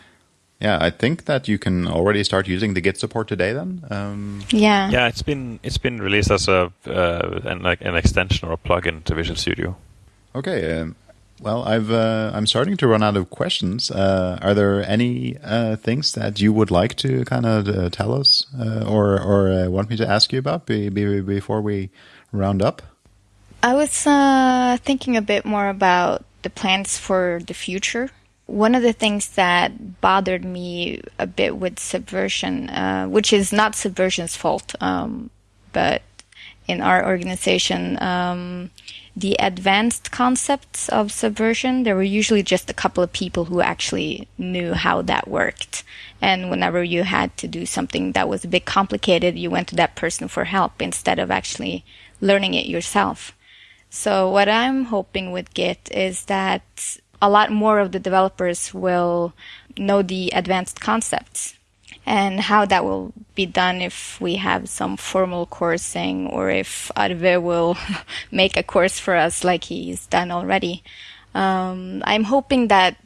Yeah, I think that you can already start using the Git support today then. Um, Yeah. Yeah, it's been it's been released as a uh, an, like an extension or a plugin to Visual Studio. Okay. Um, well, I've uh, I'm starting to run out of questions. Uh, are there any uh, things that you would like to kind of uh, tell us, uh, or or want me to ask you about be, be, before we round up? I was thinking a bit more about the plans for the future. One of the things that bothered me a bit with Subversion, which is not Subversion's fault, um, but in our organization, um, the advanced concepts of Subversion, there were usually just a couple of people who actually knew how that worked. And whenever you had to do something that was a bit complicated, you went to that person for help instead of actually learning it yourself. So what I'm hoping with Git is that a lot more of the developers will know the advanced concepts and how that will be done if we have some formal coursing or if Arve will make a course for us like he's done already. Um, I'm hoping that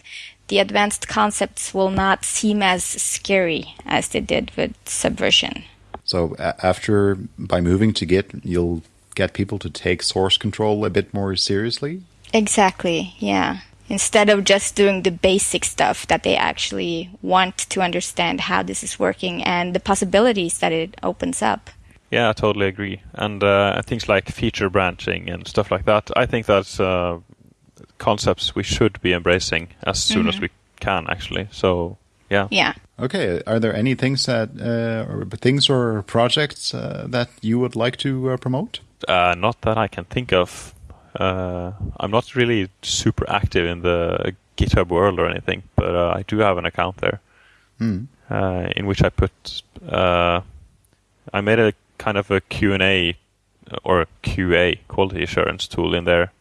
the advanced concepts will not seem as scary as they did with Subversion. So after by moving to Git, you'll get people to take source control a bit more seriously. Exactly, yeah. Instead of just doing the basic stuff, that they actually want to understand how this is working and the possibilities that it opens up. Yeah, I totally agree. And uh, things like feature branching and stuff like that, I think that's uh, concepts we should be embracing as soon as we can, actually. So, yeah. Yeah. Okay, are there any things that uh, or things or projects uh, that you would like to uh, promote? Uh, not that I can think of. Uh, I'm not really super active in the GitHub world or anything, but uh, I do have an account there Hmm. uh, in which I put. Uh, I made a kind of a Q&A or a QA quality assurance tool in there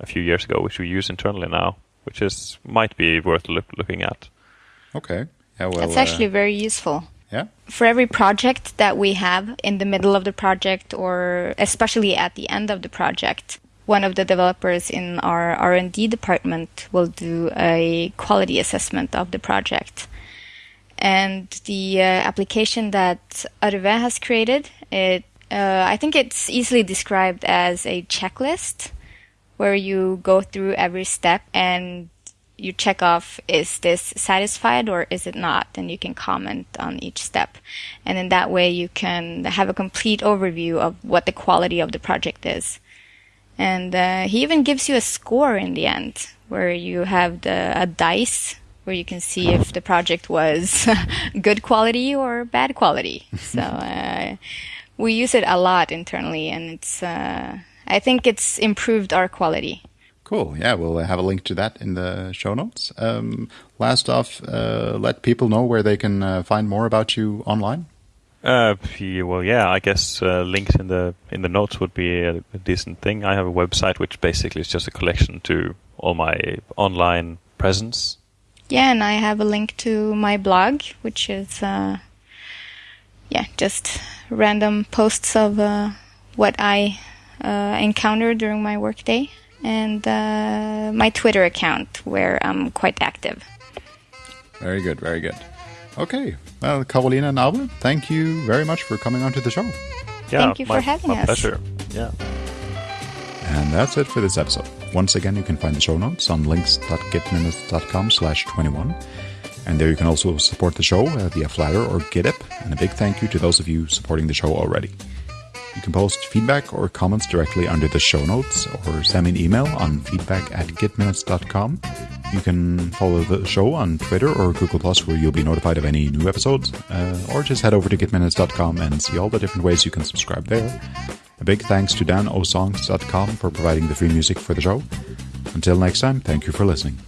a few years ago, which we use internally now, which is might be worth look, looking at. Okay. Yeah. Well. That's uh, actually very useful. yeah. For every project that we have in the middle of the project or especially at the end of the project, one of the developers in our R&D department will do a quality assessment of the project. And the uh, application that Arve has created, it uh, I think it's easily described as a checklist where you go through every step and you check off is this satisfied or is it not? And you can comment on each step. And in that way you can have a complete overview of what the quality of the project is and uh, he even gives you a score in the end where you have the a dice where you can see if the project was good quality or bad quality so uh, we use it a lot internally and it's uh, i think it's improved our quality Cool. Yeah, we'll have a link to that in the show notes. Um, last off, uh, let people know where they can uh, find more about you online. Uh, well, yeah, I guess uh, links in the in the notes would be a, a decent thing. I have a website which basically is just a collection to all my online presence. Yeah, and I have a link to my blog, which is, uh, yeah, just random posts of uh, what I uh, encounter during my workday, and uh, my Twitter account where I'm quite active. Very good. Very good. Okay. Well, Carolina and Albert, thank you very much for coming onto the show. Yeah, Thank you for my, having my us. pleasure. Yeah. And that's it for this episode. Once again, you can find the show notes on links.gitminutes.com slash 21. And there you can also support the show via Flattr or GitHub. And a big thank you to those of you supporting the show already. You can post feedback or comments directly under the show notes or send me an email on feedback at gitminutes.com. You can follow the show on Twitter or Google Plus where you'll be notified of any new episodes, uh, or just head over to gitminutes.com and see all the different ways you can subscribe there. A big thanks to danosongs.com for providing the free music for the show. Until next time, thank you for listening.